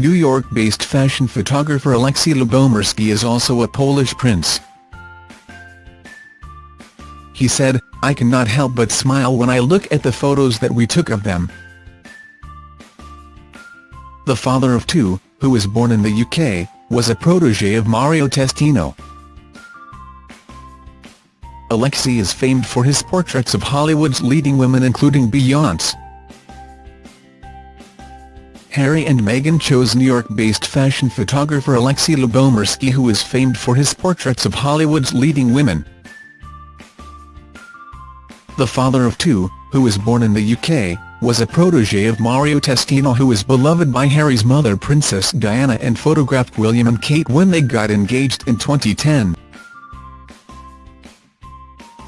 New York-based fashion photographer Aleksiej Lubomirski is also a Polish prince. He said, I cannot help but smile when I look at the photos that we took of them. The father of two, who was born in the UK, was a protégé of Mario Testino. Aleksiej is famed for his portraits of Hollywood's leading women including Beyoncé. Harry and Meghan chose New York-based fashion photographer Aleksiej Lubomirski who is famed for his portraits of Hollywood's leading women. The father of two, who was born in the UK, was a protégé of Mario Testino who was beloved by Harry's mother Princess Diana and photographed William and Kate when they got engaged in 2010.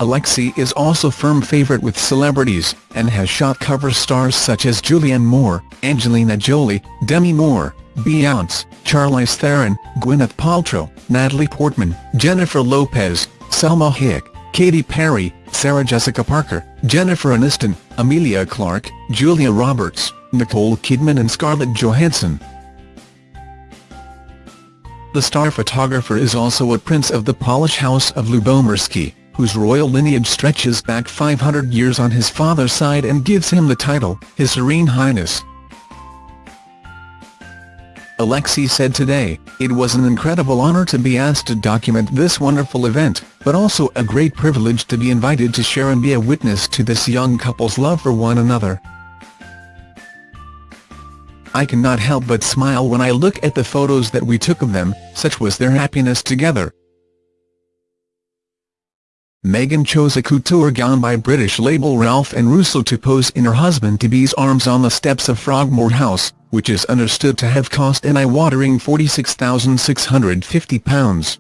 Aleksiej is also firm favourite with celebrities, and has shot cover stars such as Julianne Moore, Angelina Jolie, Demi Moore, Beyoncé, Charlize Theron, Gwyneth Paltrow, Natalie Portman, Jennifer Lopez, Salma Hayek, Katy Perry, Sarah Jessica Parker, Jennifer Aniston, Emilia Clarke, Julia Roberts, Nicole Kidman and Scarlett Johansson. The star photographer is also a prince of the Polish House of Lubomirski whose royal lineage stretches back 500 years on his father's side and gives him the title, His Serene Highness. Aleksiej said today, it was an incredible honor to be asked to document this wonderful event, but also a great privilege to be invited to share and be a witness to this young couple's love for one another. I cannot help but smile when I look at the photos that we took of them, such was their happiness together. Meghan chose a couture gown by British label Ralph and Russo to pose in her husband-to-be's arms on the steps of Frogmore House, which is understood to have cost an eye-watering £46,650.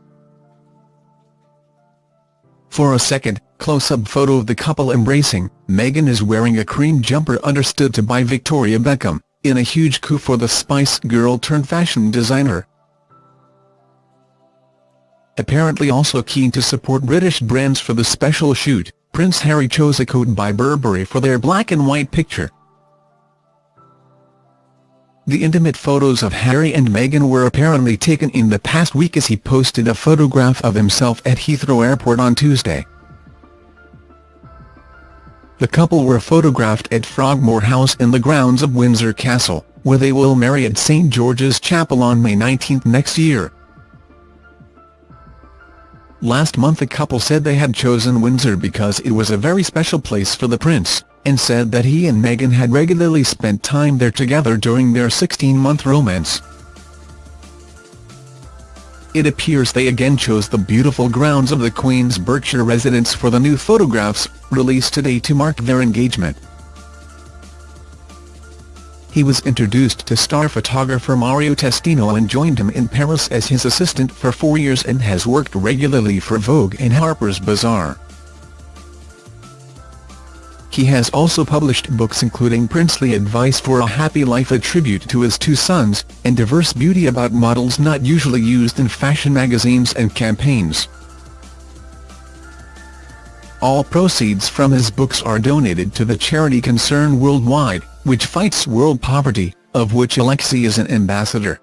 For a second, close-up photo of the couple embracing, Meghan is wearing a cream jumper understood to by Victoria Beckham, in a huge coup for the Spice Girl-turned-fashion designer apparently also keen to support British brands for the special shoot, Prince Harry chose a coat by Burberry for their black and white picture. The intimate photos of Harry and Meghan were apparently taken in the past week as he posted a photograph of himself at Heathrow Airport on Tuesday. The couple were photographed at Frogmore House in the grounds of Windsor Castle, where they will marry at St George's Chapel on May 19 next year. Last month the couple said they had chosen Windsor because it was a very special place for the prince, and said that he and Meghan had regularly spent time there together during their 16-month romance. It appears they again chose the beautiful grounds of the Queen's Berkshire residence for the new photographs, released today to mark their engagement. He was introduced to star photographer Mario Testino and joined him in Paris as his assistant for four years and has worked regularly for Vogue and Harper's Bazaar. He has also published books including Princely Advice for a Happy Life a tribute to his two sons, and Diverse Beauty about models not usually used in fashion magazines and campaigns. All proceeds from his books are donated to the charity Concern Worldwide which fights world poverty, of which Aleksiej is an ambassador.